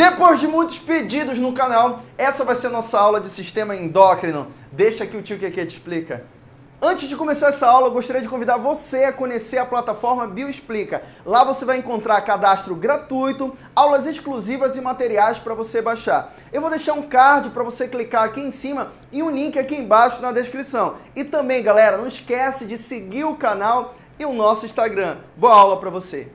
Depois de muitos pedidos no canal, essa vai ser a nossa aula de sistema endócrino. Deixa que o tio Keke te explica. Antes de começar essa aula, eu gostaria de convidar você a conhecer a plataforma Bioexplica. Lá você vai encontrar cadastro gratuito, aulas exclusivas e materiais para você baixar. Eu vou deixar um card para você clicar aqui em cima e um link aqui embaixo na descrição. E também, galera, não esquece de seguir o canal e o nosso Instagram. Boa aula para você!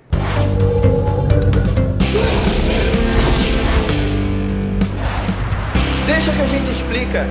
Deixa que a gente explica.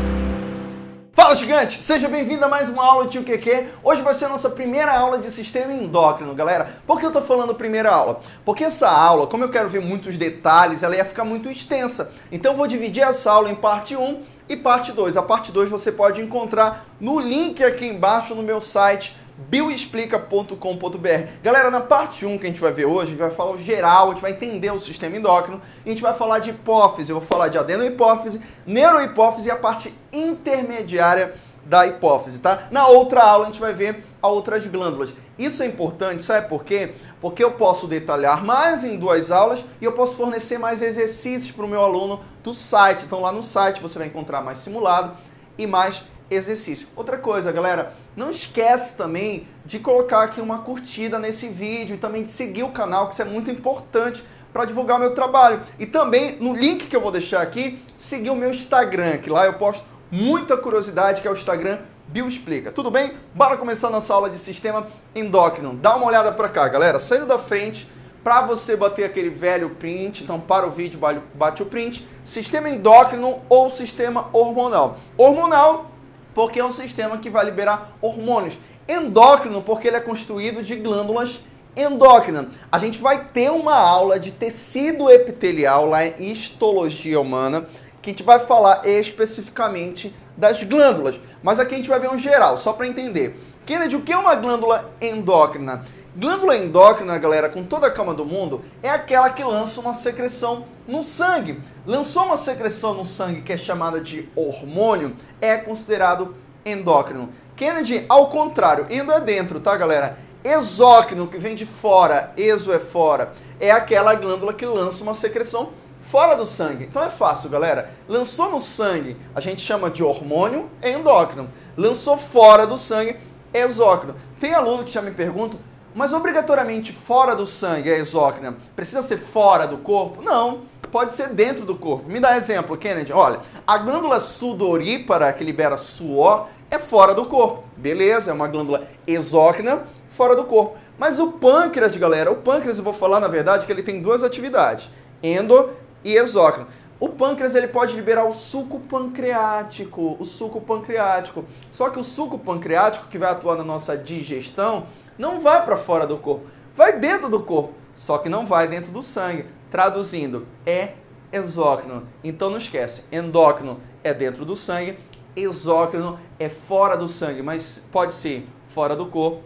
Fala gigante, seja bem-vindo a mais uma aula Tio QQ. Hoje vai ser a nossa primeira aula de sistema endócrino, galera. Por que eu tô falando primeira aula? Porque essa aula, como eu quero ver muitos detalhes, ela ia ficar muito extensa. Então eu vou dividir essa aula em parte 1 e parte 2. A parte 2 você pode encontrar no link aqui embaixo no meu site bioexplica.com.br. Galera, na parte 1 que a gente vai ver hoje, a gente vai falar geral, a gente vai entender o sistema endócrino, a gente vai falar de hipófise, eu vou falar de adenohipófise, neurohipófise e a parte intermediária da hipófise, tá? Na outra aula a gente vai ver a outras glândulas. Isso é importante, sabe por quê? Porque eu posso detalhar mais em duas aulas e eu posso fornecer mais exercícios para o meu aluno do site. Então lá no site você vai encontrar mais simulado e mais exercício. Outra coisa, galera, não esquece também de colocar aqui uma curtida nesse vídeo e também de seguir o canal, que isso é muito importante para divulgar meu trabalho. E também, no link que eu vou deixar aqui, seguir o meu Instagram, que lá eu posto muita curiosidade, que é o Instagram Bioexplica. Tudo bem? Bora começar nossa aula de sistema endócrino. Dá uma olhada para cá, galera. Saindo da frente, para você bater aquele velho print, então para o vídeo, bate o print, sistema endócrino ou sistema hormonal. Hormonal porque é um sistema que vai liberar hormônios. Endócrino, porque ele é constituído de glândulas endócrinas. A gente vai ter uma aula de tecido epitelial lá em histologia humana, que a gente vai falar especificamente das glândulas. Mas aqui a gente vai ver um geral, só para entender. Kennedy, o que é uma glândula endócrina? Glândula endócrina, galera, com toda a calma do mundo, é aquela que lança uma secreção no sangue. Lançou uma secreção no sangue que é chamada de hormônio, é considerado endócrino. Kennedy, ao contrário, endo é dentro, tá, galera? Exócrino, que vem de fora, exo é fora, é aquela glândula que lança uma secreção fora do sangue. Então é fácil, galera. Lançou no sangue, a gente chama de hormônio, é endócrino. Lançou fora do sangue, exócrino. Tem aluno que já me pergunta, mas obrigatoriamente fora do sangue é exócrina. Precisa ser fora do corpo? Não, pode ser dentro do corpo. Me dá exemplo, Kennedy. Olha, a glândula sudorípara, que libera suor, é fora do corpo. Beleza, é uma glândula exócrina fora do corpo. Mas o pâncreas, galera, o pâncreas, eu vou falar na verdade que ele tem duas atividades, endo e exócrino. O pâncreas ele pode liberar o suco pancreático, o suco pancreático. Só que o suco pancreático que vai atuar na nossa digestão, não vai para fora do corpo, vai dentro do corpo, só que não vai dentro do sangue. Traduzindo, é exócrino. Então não esquece, endócrino é dentro do sangue, exócrino é fora do sangue, mas pode ser fora do corpo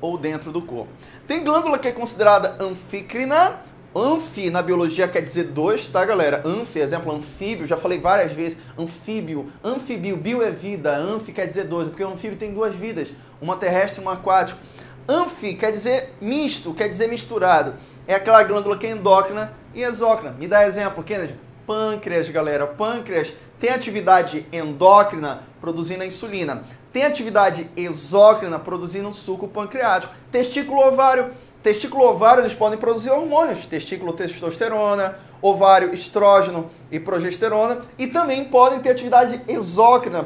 ou dentro do corpo. Tem glândula que é considerada anfícrina, Anfi na biologia quer dizer dois, tá galera? Anfi, exemplo, anfíbio, já falei várias vezes, anfíbio, anfibio, bio é vida, anfi quer dizer dois, porque o anfíbio tem duas vidas, uma terrestre e uma aquática. Anfi quer dizer misto, quer dizer misturado. É aquela glândula que é endócrina e exócrina. Me dá exemplo, Kennedy. Pâncreas, galera. Pâncreas tem atividade endócrina produzindo a insulina. Tem atividade exócrina produzindo suco pancreático. Testículo ovário. Testículo ovário eles podem produzir hormônios. Testículo testosterona, ovário estrógeno e progesterona. E também podem ter atividade exócrina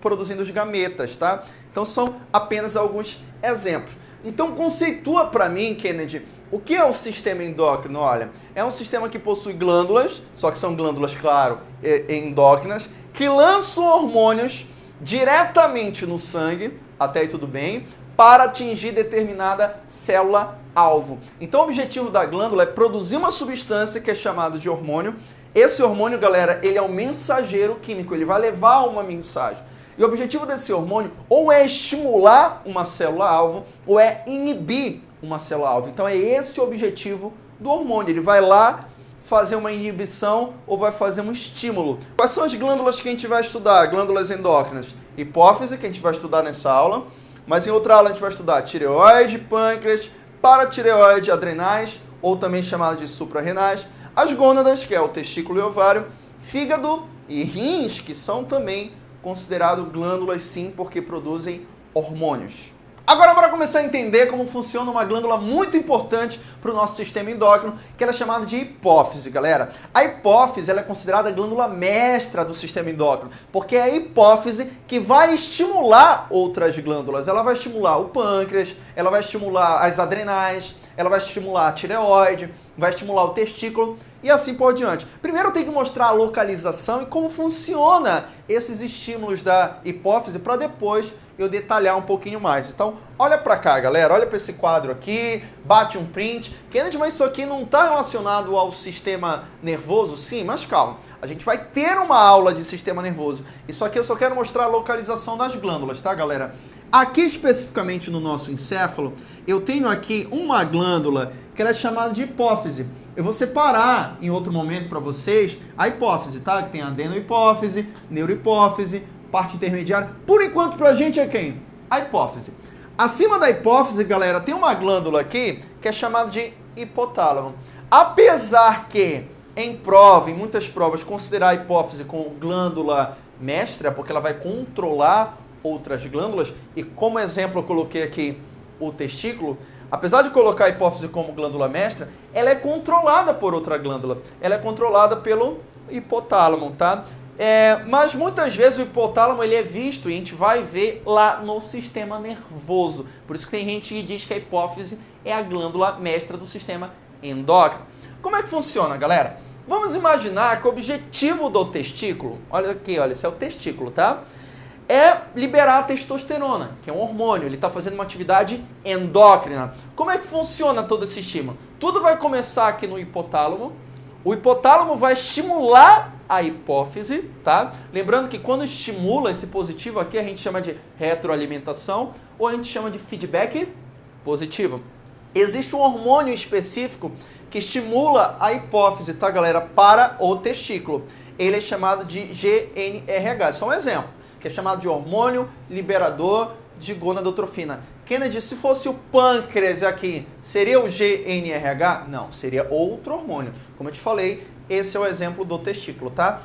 produzindo os gametas, tá? Então são apenas alguns exemplos. Então conceitua para mim, Kennedy, o que é o sistema endócrino? Olha, é um sistema que possui glândulas, só que são glândulas, claro, endócrinas, que lançam hormônios diretamente no sangue, até aí tudo bem, para atingir determinada célula-alvo. Então o objetivo da glândula é produzir uma substância que é chamada de hormônio. Esse hormônio, galera, ele é um mensageiro químico, ele vai levar uma mensagem. E o objetivo desse hormônio ou é estimular uma célula-alvo ou é inibir uma célula-alvo. Então é esse o objetivo do hormônio. Ele vai lá fazer uma inibição ou vai fazer um estímulo. Quais são as glândulas que a gente vai estudar? Glândulas endócrinas. Hipófise, que a gente vai estudar nessa aula. Mas em outra aula a gente vai estudar tireoide, pâncreas, paratireoide, adrenais, ou também chamado de suprarrenais, as gônadas, que é o testículo e ovário, fígado e rins, que são também considerados glândulas sim, porque produzem hormônios. Agora, para começar a entender como funciona uma glândula muito importante para o nosso sistema endócrino, que ela é chamada de hipófise, galera. A hipófise ela é considerada a glândula mestra do sistema endócrino, porque é a hipófise que vai estimular outras glândulas. Ela vai estimular o pâncreas, ela vai estimular as adrenais, ela vai estimular a tireoide, vai estimular o testículo e assim por diante. Primeiro tenho que mostrar a localização e como funciona esses estímulos da hipófise para depois eu detalhar um pouquinho mais. Então, olha para cá, galera, olha para esse quadro aqui, bate um print. Kennedy, mas isso aqui não está relacionado ao sistema nervoso? Sim, mas calma. A gente vai ter uma aula de sistema nervoso. Isso aqui eu só quero mostrar a localização das glândulas, tá, galera? Aqui especificamente no nosso encéfalo, eu tenho aqui uma glândula que ela é chamada de hipófise. Eu vou separar em outro momento para vocês a hipófise, tá? Que tem adenohipófise, neurohipófise, parte intermediária. Por enquanto, pra gente é quem? A hipófise. Acima da hipófise, galera, tem uma glândula aqui que é chamada de hipotálamo. Apesar que em prova, em muitas provas, considerar a hipófise como glândula mestra, porque ela vai controlar outras glândulas, e como exemplo eu coloquei aqui o testículo, apesar de colocar a hipófise como glândula mestra, ela é controlada por outra glândula. Ela é controlada pelo hipotálamo, tá? É, mas muitas vezes o hipotálamo ele é visto e a gente vai ver lá no sistema nervoso. Por isso que tem gente que diz que a hipófise é a glândula mestra do sistema endócrino. Como é que funciona, galera? Vamos imaginar que o objetivo do testículo, olha aqui, olha, esse é o testículo, tá? É liberar a testosterona, que é um hormônio, ele está fazendo uma atividade endócrina. Como é que funciona todo esse estímulo? Tudo vai começar aqui no hipotálamo, o hipotálamo vai estimular a hipófise, tá? Lembrando que quando estimula esse positivo aqui, a gente chama de retroalimentação ou a gente chama de feedback positivo. Existe um hormônio específico que estimula a hipófise, tá, galera? Para o testículo. Ele é chamado de GNRH. Só um exemplo, que é chamado de hormônio liberador de gonadotrofina. Kennedy, se fosse o pâncreas aqui, seria o GNRH? Não, seria outro hormônio. Como eu te falei, esse é o exemplo do testículo, tá?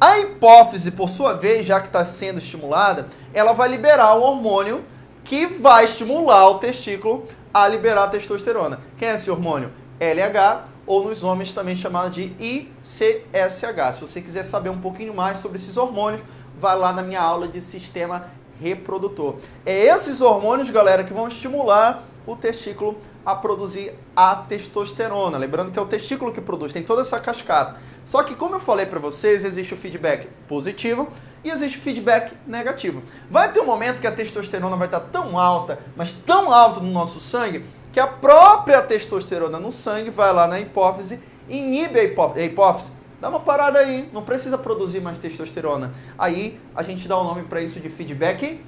A hipófise, por sua vez, já que está sendo estimulada, ela vai liberar o hormônio que vai estimular o testículo a liberar a testosterona. Quem é esse hormônio? LH, ou nos homens também chamado de ICSH. Se você quiser saber um pouquinho mais sobre esses hormônios, vai lá na minha aula de sistema reprodutor. É esses hormônios, galera, que vão estimular o testículo a produzir a testosterona. Lembrando que é o testículo que produz, tem toda essa cascata. Só que, como eu falei para vocês, existe o feedback positivo e existe o feedback negativo. Vai ter um momento que a testosterona vai estar tão alta, mas tão alta no nosso sangue, que a própria testosterona no sangue vai lá na hipófise inibe a hipófise. Dá uma parada aí, não precisa produzir mais testosterona. Aí a gente dá o um nome para isso de feedback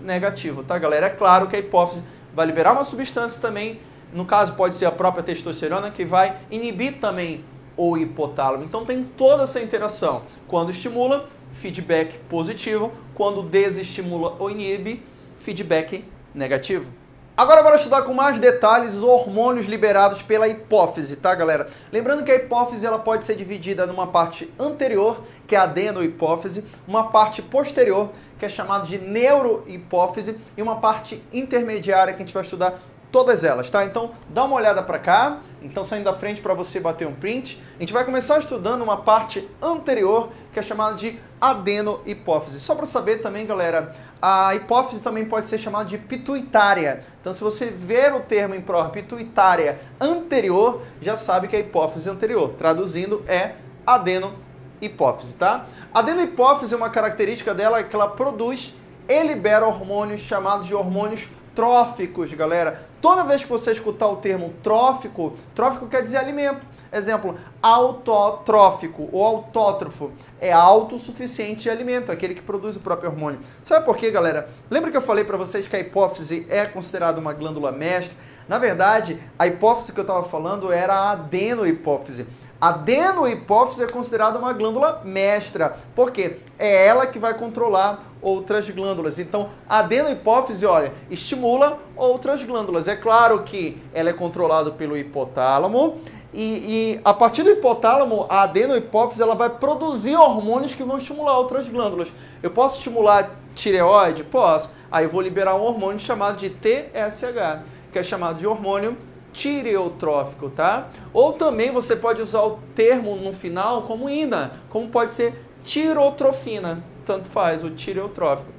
negativo, tá, galera? É claro que a hipófise vai liberar uma substância também, no caso pode ser a própria testosterona, que vai inibir também o hipotálamo. Então tem toda essa interação. Quando estimula, feedback positivo. Quando desestimula ou inibe, feedback negativo. Agora bora estudar com mais detalhes os hormônios liberados pela hipófise, tá galera? Lembrando que a hipófise ela pode ser dividida numa parte anterior, que é a adenohipófise, uma parte posterior, que é chamada de neurohipófise, e uma parte intermediária que a gente vai estudar todas elas, tá? Então, dá uma olhada para cá, então saindo da frente para você bater um print. A gente vai começar estudando uma parte anterior, que é chamada de adenohipófise. Só para saber também, galera, a hipófise também pode ser chamada de pituitária. Então, se você ver o termo em prova pituitária anterior, já sabe que é hipófise anterior. Traduzindo, é adenohipófise, tá? Adenohipófise, uma característica dela é que ela produz e libera hormônios chamados de hormônios tróficos, galera. Toda vez que você escutar o termo trófico, trófico quer dizer alimento. Exemplo, autotrófico ou autótrofo é autossuficiente de alimento, aquele que produz o próprio hormônio. Sabe por quê, galera? Lembra que eu falei para vocês que a hipófise é considerada uma glândula mestra? Na verdade, a hipófise que eu estava falando era a adenohipófise. A adenohipófise é considerada uma glândula mestra, porque é ela que vai controlar outras glândulas. Então, a adenohipófise, olha, estimula outras glândulas. É claro que ela é controlada pelo hipotálamo E, e, a partir do hipotálamo, a adenohipófise ela vai produzir hormônios que vão estimular outras glândulas. Eu posso estimular tireoide? Posso. Aí eu vou liberar um hormônio chamado de TSH, que é chamado de hormônio tireotrófico, tá? Ou também você pode usar o termo no final como INA, como pode ser tirotrofina, tanto faz, o tireotrófico.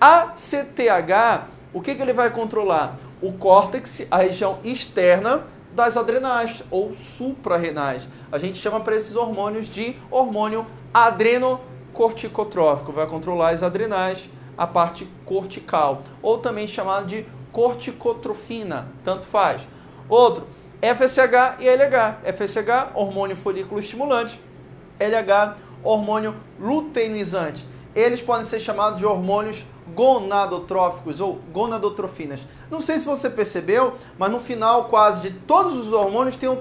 A CTH, o que, que ele vai controlar? O córtex, a região externa das adrenais ou suprarrenais. A gente chama para esses hormônios de hormônio adrenocorticotrófico, vai controlar as adrenais, a parte cortical, ou também chamado de corticotrofina, tanto faz. Outro, FSH e LH. FSH, hormônio folículo estimulante, LH, hormônio luteinizante. Eles podem ser chamados de hormônios gonadotróficos ou gonadotrofinas. Não sei se você percebeu, mas no final quase de todos os hormônios tem o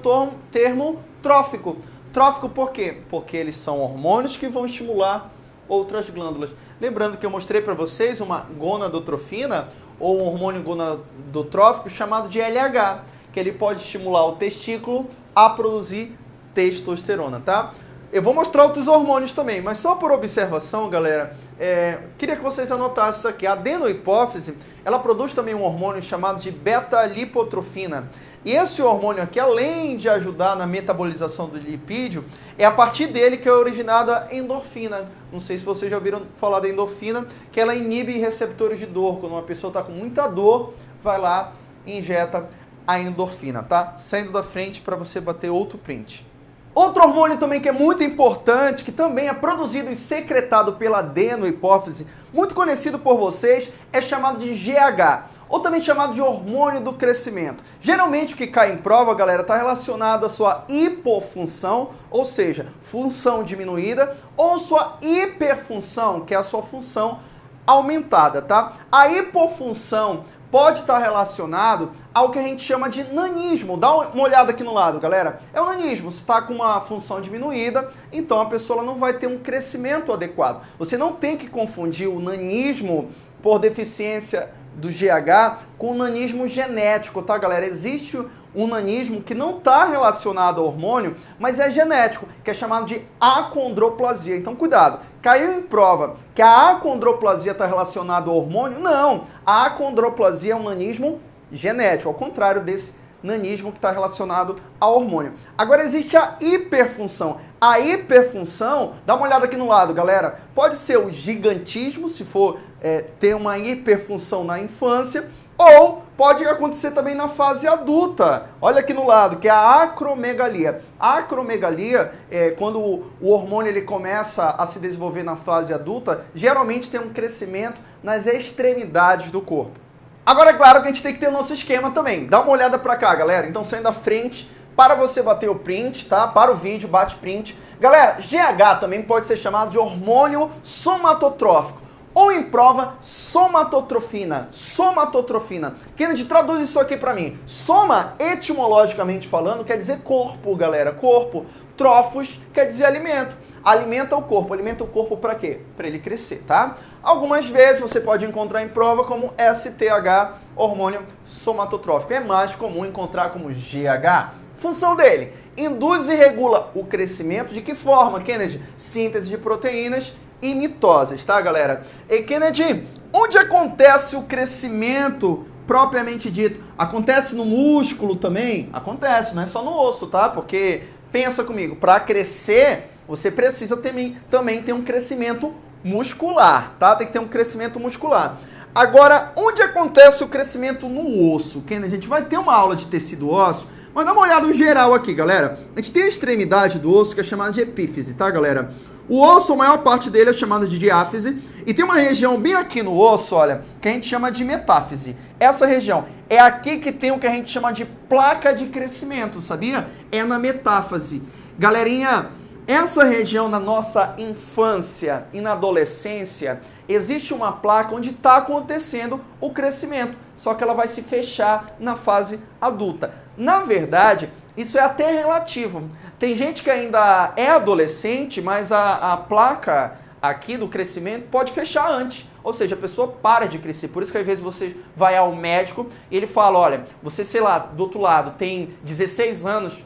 termo trófico. Trófico por quê? Porque eles são hormônios que vão estimular outras glândulas. Lembrando que eu mostrei para vocês uma gonadotrofina ou um hormônio gonadotrófico chamado de LH, que ele pode estimular o testículo a produzir testosterona, tá? Eu vou mostrar outros hormônios também, mas só por observação, galera, é, queria que vocês anotassem isso aqui. A adenohipófise, ela produz também um hormônio chamado de beta-lipotrofina. E esse hormônio aqui, além de ajudar na metabolização do lipídio, é a partir dele que é originada a endorfina. Não sei se vocês já ouviram falar da endorfina, que ela inibe receptores de dor. Quando uma pessoa está com muita dor, vai lá e injeta a endorfina, tá? Saindo da frente para você bater outro print. Outro hormônio também que é muito importante, que também é produzido e secretado pela adenohipófise, muito conhecido por vocês, é chamado de GH, ou também chamado de hormônio do crescimento. Geralmente o que cai em prova, galera, está relacionado à sua hipofunção, ou seja, função diminuída, ou sua hiperfunção, que é a sua função aumentada, tá? A hipofunção pode estar relacionado ao que a gente chama de nanismo. Dá uma olhada aqui no lado, galera. É o nanismo. Se está com uma função diminuída, então a pessoa não vai ter um crescimento adequado. Você não tem que confundir o nanismo por deficiência do GH com o nanismo genético, tá, galera? Existe nanismo que não está relacionado ao hormônio, mas é genético, que é chamado de acondroplasia. Então, cuidado. Caiu em prova que a acondroplasia está relacionada ao hormônio? Não. A acondroplasia é um nanismo genético, ao contrário desse nanismo que está relacionado ao hormônio. Agora existe a hiperfunção. A hiperfunção, dá uma olhada aqui no lado, galera, pode ser o gigantismo, se for é, ter uma hiperfunção na infância, ou pode acontecer também na fase adulta. Olha aqui no lado, que é a acromegalia. A acromegalia, é, quando o, hormônio ele começa a se desenvolver na fase adulta, geralmente tem um crescimento nas extremidades do corpo. Agora, é claro que a gente tem que ter o nosso esquema também. Dá uma olhada pra cá, galera. Então, saindo à frente, para você bater o print, tá? Para o vídeo, bate print. Galera, GH também pode ser chamado de hormônio somatotrófico ou em prova somatotrofina. Somatotrofina. Kennedy, traduz isso aqui para mim. Soma, etimologicamente falando, quer dizer corpo, galera. Corpo. Trofos quer dizer alimento. Alimenta o corpo. Alimenta o corpo para quê? Para ele crescer, tá? Algumas vezes você pode encontrar em prova como STH, hormônio somatotrófico. É mais comum encontrar como GH. Função dele: induz e regula o crescimento de que forma, Kennedy? Síntese de proteínas e mitoses, tá, galera? E Kennedy, onde acontece o crescimento propriamente dito? Acontece no músculo também? Acontece, não é só no osso, tá? Porque, pensa comigo, para crescer, você precisa também, também ter um crescimento muscular, tá? Tem que ter um crescimento muscular. Agora, onde acontece o crescimento no osso? Kennedy, a gente vai ter uma aula de tecido ósseo, mas dá uma olhada no geral aqui, galera. A gente tem a extremidade do osso que é chamada de epífise, tá, galera? O osso, a maior parte dele é chamado de diáfise. E tem uma região bem aqui no osso, olha, que a gente chama de metáfise. Essa região é aqui que tem o que a gente chama de placa de crescimento, sabia? É na metáfase. Galerinha, essa região na nossa infância e na adolescência, existe uma placa onde está acontecendo o crescimento, só que ela vai se fechar na fase adulta. Na verdade, isso é até relativo. Tem gente que ainda é adolescente, mas a, a placa aqui do crescimento pode fechar antes. Ou seja, a pessoa para de crescer. Por isso que às vezes você vai ao médico e ele fala, olha, você, sei lá, do outro lado tem 16 anos,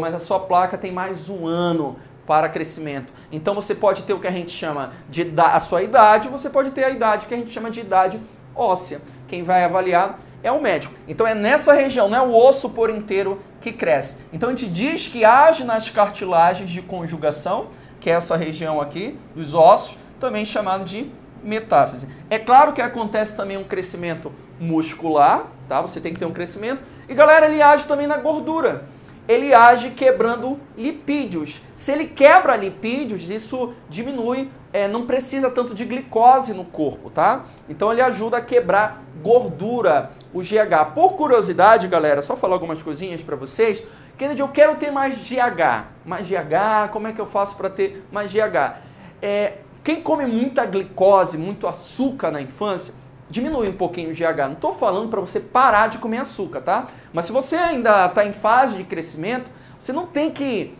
mas a sua placa tem mais um ano para crescimento. Então você pode ter o que a gente chama de a sua idade, você pode ter a idade que a gente chama de idade óssea. Quem vai avaliar é o médico. Então é nessa região, não é o osso por inteiro que cresce. Então a gente diz que age nas cartilagens de conjugação, que é essa região aqui dos ossos, também chamado de metáfise. É claro que acontece também um crescimento muscular, tá? Você tem que ter um crescimento. E galera, ele age também na gordura. Ele age quebrando lipídios. Se ele quebra lipídios, isso diminui, é, não precisa tanto de glicose no corpo, tá? Então ele ajuda a quebrar gordura, o GH. Por curiosidade, galera, só falar algumas coisinhas para vocês. Kennedy, eu quero ter mais GH. Mais GH, como é que eu faço para ter mais GH? É, quem come muita glicose, muito açúcar na infância, diminui um pouquinho o GH. Não estou falando para você parar de comer açúcar, tá? Mas se você ainda está em fase de crescimento, você não tem que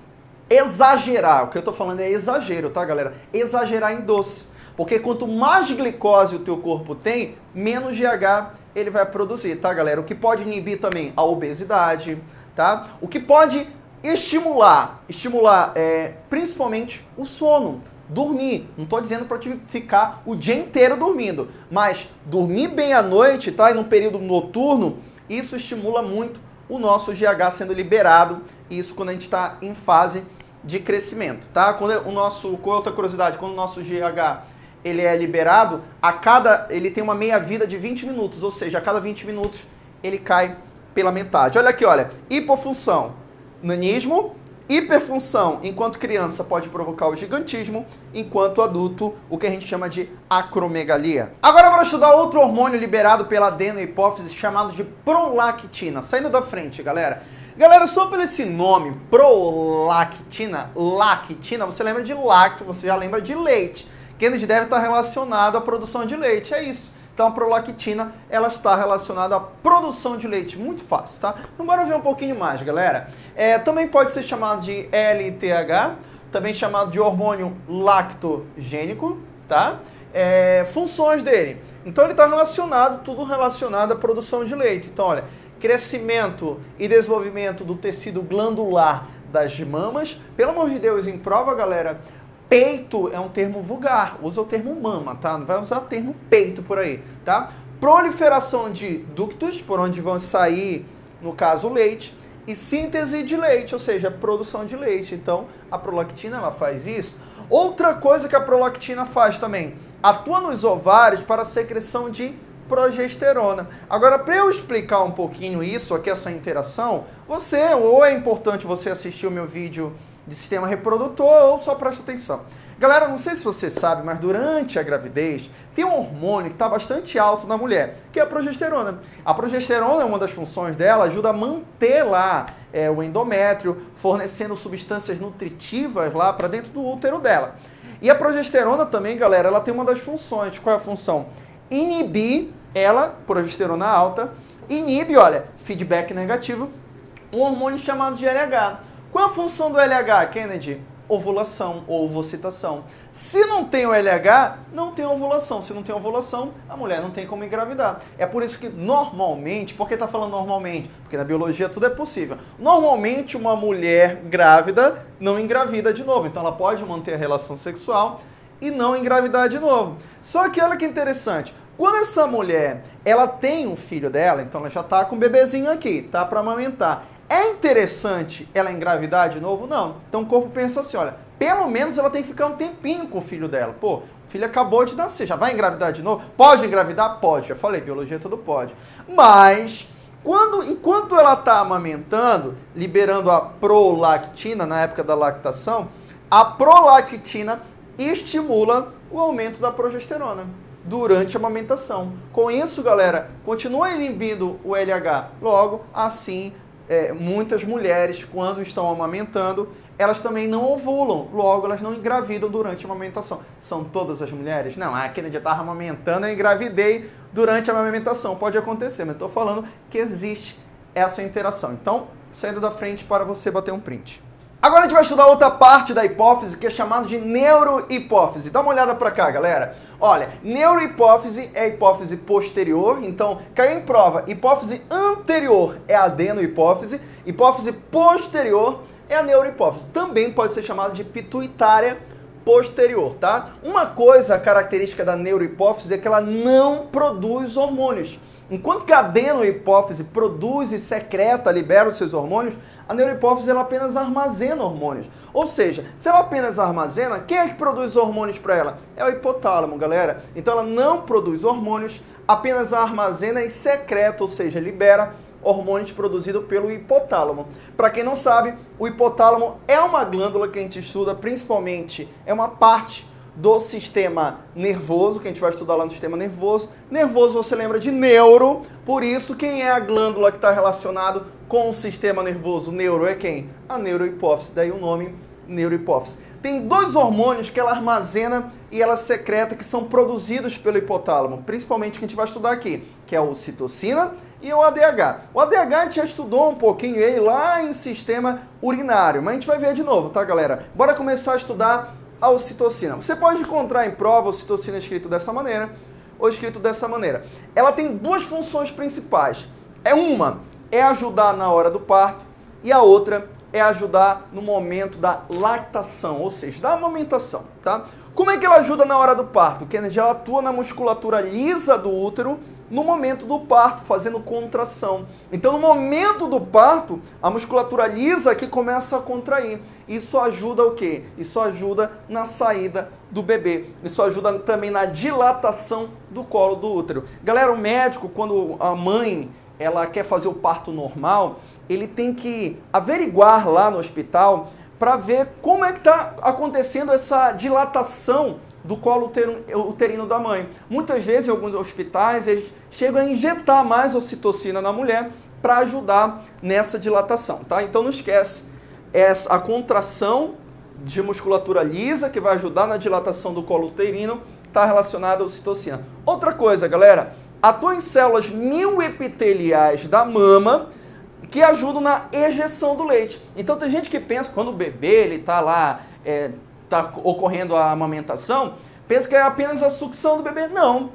exagerar. O que eu estou falando é exagero, tá, galera? Exagerar em doce. Porque quanto mais glicose o teu corpo tem, menos GH ele vai produzir, tá, galera? O que pode inibir também a obesidade, tá? O que pode estimular, estimular é, principalmente o sono dormir. Não estou dizendo para te ficar o dia inteiro dormindo, mas dormir bem à noite, tá? E no período noturno, isso estimula muito o nosso GH sendo liberado. Isso quando a gente está em fase de crescimento, tá? Quando o nosso, com outra curiosidade, quando o nosso GH ele é liberado, a cada ele tem uma meia vida de 20 minutos, ou seja, a cada 20 minutos ele cai pela metade. Olha aqui, olha, hipofunção, nanismo, Hiperfunção, enquanto criança, pode provocar o gigantismo, enquanto adulto, o que a gente chama de acromegalia. Agora vamos estudar outro hormônio liberado pela adenohipófise chamado de prolactina. Saindo da frente, galera. Galera, só por esse nome, prolactina, lactina, você lembra de lacto, você já lembra de leite. Kennedy deve estar relacionado à produção de leite, é isso. Então a prolactina, ela está relacionada à produção de leite, muito fácil, tá? Então bora ver um pouquinho mais, galera. É, também pode ser chamado de LTH, também chamado de hormônio lactogênico, tá? É, funções dele. Então ele está relacionado, tudo relacionado à produção de leite. Então olha, crescimento e desenvolvimento do tecido glandular das mamas. Pelo amor de Deus, em prova, galera, Peito é um termo vulgar, usa o termo mama, tá? Não vai usar o termo peito por aí, tá? Proliferação de ductos, por onde vão sair, no caso, leite, e síntese de leite, ou seja, produção de leite. Então, a prolactina ela faz isso. Outra coisa que a prolactina faz também, atua nos ovários para a secreção de progesterona. Agora, para eu explicar um pouquinho isso aqui, essa interação, você, ou é importante você assistir o meu vídeo de sistema reprodutor ou só presta atenção. Galera, não sei se você sabe, mas durante a gravidez tem um hormônio que está bastante alto na mulher, que é a progesterona. A progesterona é uma das funções dela, ajuda a manter lá é, o endométrio, fornecendo substâncias nutritivas lá para dentro do útero dela. E a progesterona também, galera, ela tem uma das funções. Qual é a função? Inibir ela, progesterona alta, inibe, olha, feedback negativo, um hormônio chamado de LH. Qual é a função do LH, Kennedy? Ovulação ou ovocitação. Se não tem o LH, não tem ovulação. Se não tem ovulação, a mulher não tem como engravidar. É por isso que normalmente, por que está falando normalmente? Porque na biologia tudo é possível. Normalmente uma mulher grávida não engravida de novo. Então ela pode manter a relação sexual e não engravidar de novo. Só que olha que interessante, quando essa mulher, ela tem um filho dela, então ela já está com um bebezinho aqui, tá para amamentar. É interessante ela engravidar de novo? Não. Então o corpo pensa assim, olha, pelo menos ela tem que ficar um tempinho com o filho dela. Pô, o filho acabou de nascer, já vai engravidar de novo? Pode engravidar? Pode. Já falei, biologia tudo pode. Mas quando, enquanto ela está amamentando, liberando a prolactina na época da lactação, a prolactina estimula o aumento da progesterona durante a amamentação. Com isso, galera, continua inibindo o LH. Logo, assim, é, muitas mulheres, quando estão amamentando, elas também não ovulam, logo elas não engravidam durante a amamentação. São todas as mulheres? Não, ah, aquele estava amamentando, eu engravidei durante a amamentação. Pode acontecer, mas estou falando que existe essa interação. Então, saindo da frente para você bater um print. Agora a gente vai estudar outra parte da hipófise que é chamada de neurohipófise. Dá uma olhada para cá, galera. Olha, neurohipófise é a hipófise posterior, então caiu em prova. Hipófise anterior é a adenohipófise, hipófise posterior é a neurohipófise. Também pode ser chamada de pituitária posterior, tá? Uma coisa característica da neurohipófise é que ela não produz hormônios. Enquanto que a adenohipófise produz e secreta, libera os seus hormônios, a neurohipófise ela apenas armazena hormônios. Ou seja, se ela apenas armazena, quem é que produz hormônios para ela? É o hipotálamo, galera. Então ela não produz hormônios, apenas armazena e secreta, ou seja, libera hormônios produzidos pelo hipotálamo. Para quem não sabe, o hipotálamo é uma glândula que a gente estuda principalmente, é uma parte do sistema nervoso, que a gente vai estudar lá no sistema nervoso. Nervoso você lembra de neuro, por isso quem é a glândula que está relacionado com o sistema nervoso? Neuro é quem? A neurohipófise, daí o nome neurohipófise. Tem dois hormônios que ela armazena e ela secreta que são produzidos pelo hipotálamo, principalmente que a gente vai estudar aqui, que é o citocina e o ADH. O ADH a gente já estudou um pouquinho ele lá em sistema urinário, mas a gente vai ver de novo, tá galera? Bora começar a estudar a ocitocina. Você pode encontrar em prova ocitocina escrito dessa maneira ou escrito dessa maneira. Ela tem duas funções principais. É uma é ajudar na hora do parto e a outra é ajudar no momento da lactação, ou seja, da amamentação, tá? Como é que ela ajuda na hora do parto? Kennedy, ela atua na musculatura lisa do útero no momento do parto, fazendo contração. Então, no momento do parto, a musculatura lisa aqui começa a contrair. Isso ajuda o quê? Isso ajuda na saída do bebê. Isso ajuda também na dilatação do colo do útero. Galera, o médico, quando a mãe ela quer fazer o parto normal, ele tem que averiguar lá no hospital para ver como é que está acontecendo essa dilatação do colo uterino da mãe. Muitas vezes, em alguns hospitais, eles chegam a injetar mais ocitocina na mulher para ajudar nessa dilatação, tá? Então não esquece, essa, a contração de musculatura lisa, que vai ajudar na dilatação do colo uterino, está relacionada à ocitocina. Outra coisa, galera, atua em células mioepiteliais da mama, que ajudam na ejeção do leite. Então tem gente que pensa, quando o bebê ele está lá... É, está ocorrendo a amamentação, pensa que é apenas a sucção do bebê. Não.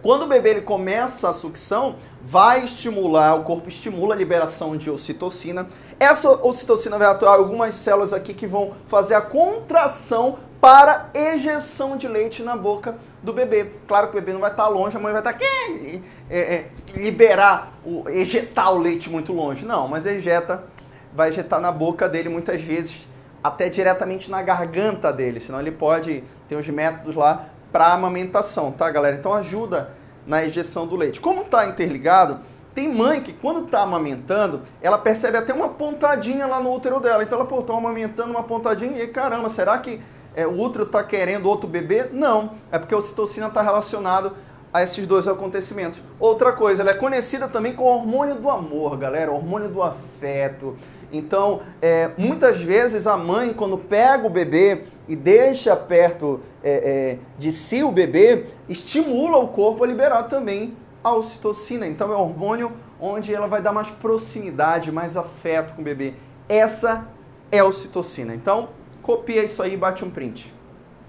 Quando o bebê ele começa a sucção, vai estimular, o corpo estimula a liberação de ocitocina. Essa ocitocina vai atuar algumas células aqui que vão fazer a contração para ejeção de leite na boca do bebê. Claro que o bebê não vai estar longe, a mãe vai estar aqui, é, é, liberar, o, ejetar o leite muito longe. Não, mas ejeta, vai ejetar na boca dele muitas vezes até diretamente na garganta dele, senão ele pode ter os métodos lá para amamentação, tá, galera? Então ajuda na ejeção do leite. Como está interligado, tem mãe que quando está amamentando, ela percebe até uma pontadinha lá no útero dela. Então ela, pô, tô amamentando uma pontadinha e caramba, será que é, o útero está querendo outro bebê? Não, é porque a ocitocina está relacionado a esses dois acontecimentos. Outra coisa, ela é conhecida também com o hormônio do amor, galera, hormônio do afeto. Então, é, muitas vezes a mãe, quando pega o bebê e deixa perto é, é, de si o bebê, estimula o corpo a liberar também a ocitocina. Então, é um hormônio onde ela vai dar mais proximidade, mais afeto com o bebê. Essa é a ocitocina. Então, copia isso aí e bate um print.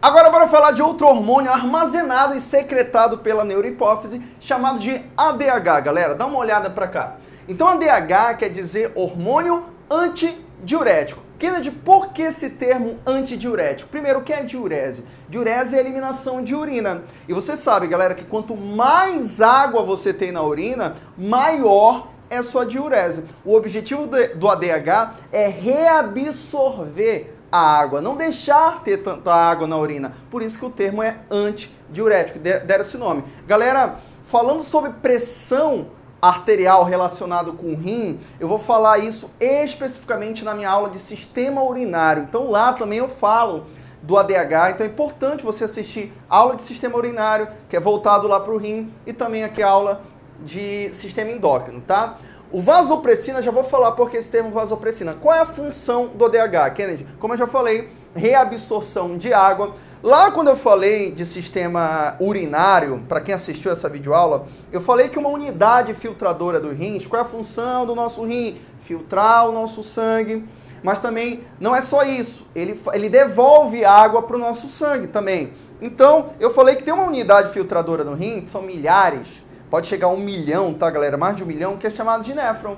Agora bora falar de outro hormônio armazenado e secretado pela neurohipófise, chamado de ADH, galera. Dá uma olhada para cá. Então ADH quer dizer hormônio antidiurético. Kennedy, por que esse termo antidiurético? Primeiro, o que é diurese? Diurese é a eliminação de urina. E você sabe, galera, que quanto mais água você tem na urina, maior é sua diurese. O objetivo do ADH é reabsorver a água, não deixar ter tanta água na urina. Por isso que o termo é antidiurético, deram esse nome. Galera, falando sobre pressão arterial relacionado com o rim, eu vou falar isso especificamente na minha aula de sistema urinário. Então lá também eu falo do ADH, então é importante você assistir aula de sistema urinário, que é voltado lá para o rim, e também aqui a aula de sistema endócrino, tá? O vasopressina, já vou falar porque esse termo vasopressina. Qual é a função do DH, Kennedy? Como eu já falei, reabsorção de água. Lá quando eu falei de sistema urinário, para quem assistiu essa videoaula, eu falei que uma unidade filtradora do rins, qual é a função do nosso rim? Filtrar o nosso sangue. mas também não é só isso, ele, ele devolve água para o nosso sangue também. Então, eu falei que tem uma unidade filtradora no rim, são milhares, pode chegar a um milhão, tá galera? Mais de um milhão, que é chamado de néfron.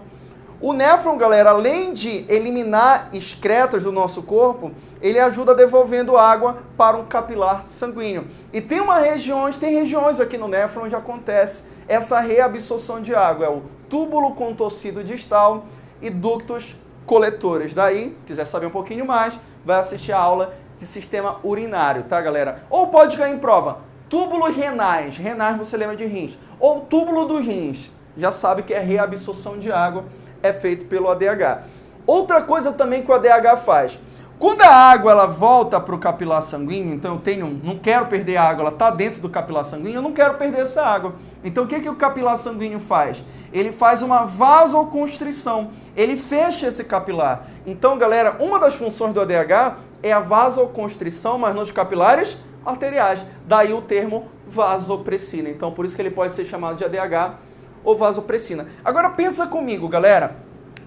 O néfron, galera, além de eliminar excretas do nosso corpo, ele ajuda devolvendo água para um capilar sanguíneo. E tem uma regiões, tem regiões aqui no néfron onde acontece essa reabsorção de água, é o túbulo contorcido distal e ductos coletores. Daí, quiser saber um pouquinho mais, vai assistir a aula de sistema urinário, tá, galera? Ou pode cair em prova, túbulos renais, renais você lembra de rins, ou túbulo dos rins, já sabe que é reabsorção de água é feito pelo ADH. Outra coisa também que o ADH faz, quando a água ela volta para o capilar sanguíneo, então eu tenho, não quero perder a água, ela está dentro do capilar sanguíneo, eu não quero perder essa água. Então o que, que o capilar sanguíneo faz? Ele faz uma vasoconstrição, ele fecha esse capilar. Então galera, uma das funções do ADH é a vasoconstrição, mas nos capilares arteriais. Daí o termo vasopressina. Então por isso que ele pode ser chamado de ADH ou vasopressina. Agora pensa comigo, galera.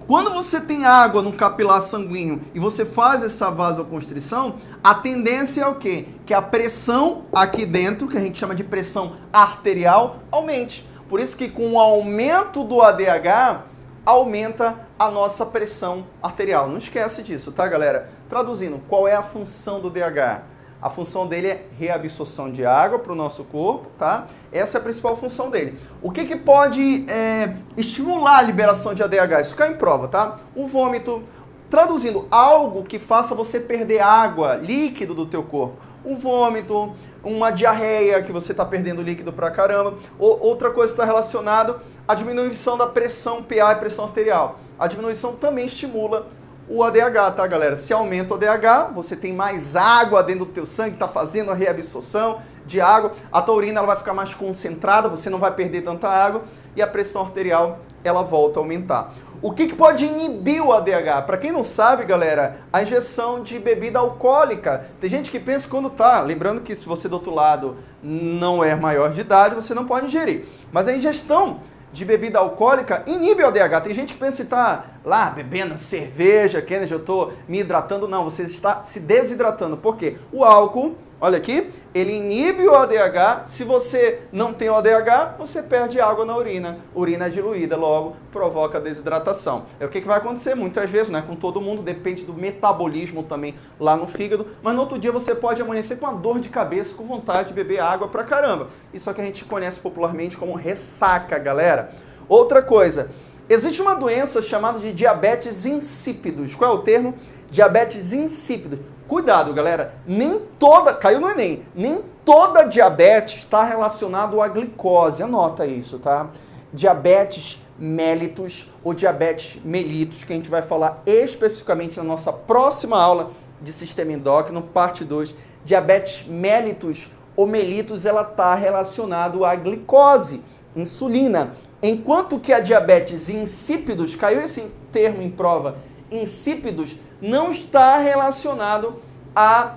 Quando você tem água no capilar sanguíneo e você faz essa vasoconstrição, a tendência é o quê? Que a pressão aqui dentro, que a gente chama de pressão arterial, aumente. Por isso que com o aumento do ADH, aumenta a nossa pressão arterial. Não esquece disso, tá, galera? Traduzindo, qual é a função do DH? A função dele é reabsorção de água para o nosso corpo, tá? Essa é a principal função dele. O que, que pode é, estimular a liberação de ADH? Isso cai em prova, tá? O vômito, traduzindo, algo que faça você perder água, líquido do teu corpo. Um vômito, uma diarreia, que você está perdendo líquido pra caramba. Ou, outra coisa está relacionada à diminuição da pressão PA e pressão arterial. A diminuição também estimula o ADH, tá, galera? Se aumenta o ADH, você tem mais água dentro do teu sangue, tá fazendo a reabsorção de água, a taurina ela vai ficar mais concentrada, você não vai perder tanta água e a pressão arterial ela volta a aumentar. O que, que pode inibir o ADH? Para quem não sabe, galera, a injeção de bebida alcoólica. Tem gente que pensa quando tá, lembrando que se você do outro lado não é maior de idade, você não pode ingerir. Mas a ingestão de bebida alcoólica inibe o ADH. Tem gente que pensa que está lá bebendo cerveja, Kennedy, eu estou me hidratando. Não, você está se desidratando. Por quê? O álcool Olha aqui, ele inibe o ADH. Se você não tem o ADH, você perde água na urina. Urina é diluída, logo provoca desidratação. É o que, que vai acontecer muitas vezes, né? Com todo mundo, depende do metabolismo também lá no fígado. Mas no outro dia você pode amanhecer com uma dor de cabeça, com vontade de beber água pra caramba. Isso é o que a gente conhece popularmente como ressaca, galera. Outra coisa, existe uma doença chamada de diabetes insípidos. Qual é o termo? Diabetes insípidos. Cuidado, galera, nem toda, caiu no Enem, nem toda diabetes está relacionada à glicose, anota isso, tá? Diabetes mellitus ou diabetes mellitus, que a gente vai falar especificamente na nossa próxima aula de sistema endócrino, parte 2. Diabetes mellitus ou mellitus, ela está relacionada à glicose, insulina. Enquanto que a diabetes insípidos, caiu esse termo em prova, insípidos, não está relacionado à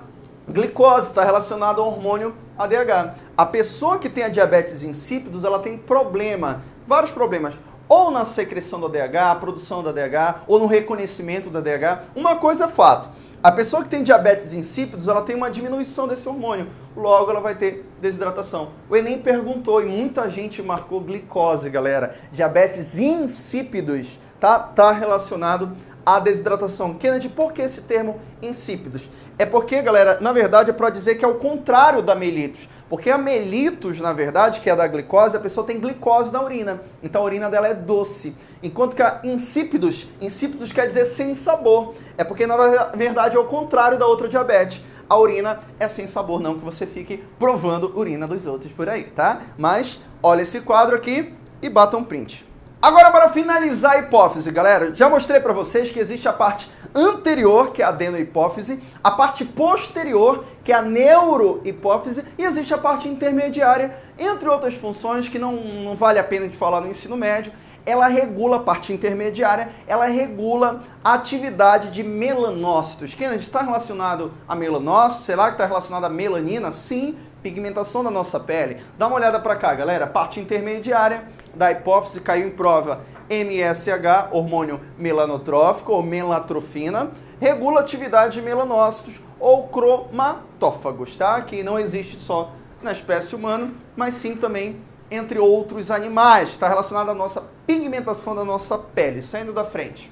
glicose, está relacionado ao hormônio ADH. A pessoa que tem a diabetes insípidos, ela tem problema, vários problemas, ou na secreção do ADH, produção do ADH, ou no reconhecimento do ADH. Uma coisa é fato, a pessoa que tem diabetes insípidos, ela tem uma diminuição desse hormônio, logo ela vai ter desidratação. O Enem perguntou e muita gente marcou glicose, galera. Diabetes insípidos, tá? Tá relacionado a desidratação. Kennedy, por que esse termo insípidos? É porque, galera, na verdade é para dizer que é o contrário da mellitus. Porque a mellitus, na verdade, que é da glicose, a pessoa tem glicose na urina. Então a urina dela é doce. Enquanto que a insípidos, insípidos quer dizer sem sabor. É porque, na verdade, é o contrário da outra diabetes. A urina é sem sabor, não que você fique provando urina dos outros por aí, tá? Mas olha esse quadro aqui e bata um print. Agora, para finalizar a hipófise, galera, já mostrei para vocês que existe a parte anterior, que é a adenohipófise, a parte posterior, que é a neurohipófise, e existe a parte intermediária, entre outras funções que não, não vale a pena de falar no ensino médio, ela regula a parte intermediária, ela regula a atividade de melanócitos. Kennedy, está relacionado a melanócitos? Será que está relacionado a melanina? Sim, pigmentação da nossa pele. Dá uma olhada para cá, galera. Parte intermediária da hipófise caiu em prova MSH, hormônio melanotrófico ou melatrofina. regula a atividade de melanócitos ou cromatófagos, tá? Que não existe só na espécie humana, mas sim também entre outros animais. Está relacionado à nossa pigmentação da nossa pele. Saindo da frente.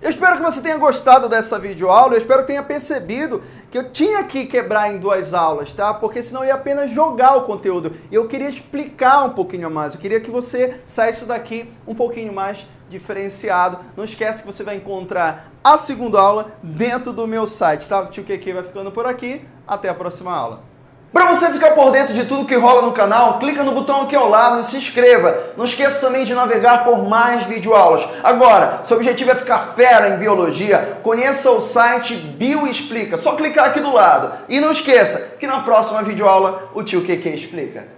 Eu espero que você tenha gostado dessa videoaula, eu espero que tenha percebido que eu tinha que quebrar em duas aulas, tá? Porque senão eu ia apenas jogar o conteúdo. E eu queria explicar um pouquinho mais, eu queria que você saísse daqui um pouquinho mais diferenciado. Não esquece que você vai encontrar a segunda aula dentro do meu site, tá? O Tio QQ vai ficando por aqui, até a próxima aula. Para você ficar por dentro de tudo que rola no canal, clica no botão aqui ao lado e se inscreva. Não esqueça também de navegar por mais videoaulas. Agora, seu objetivo é ficar fera em biologia, conheça o site Bioexplica. Só clicar aqui do lado. E não esqueça que na próxima videoaula o tio QQ explica.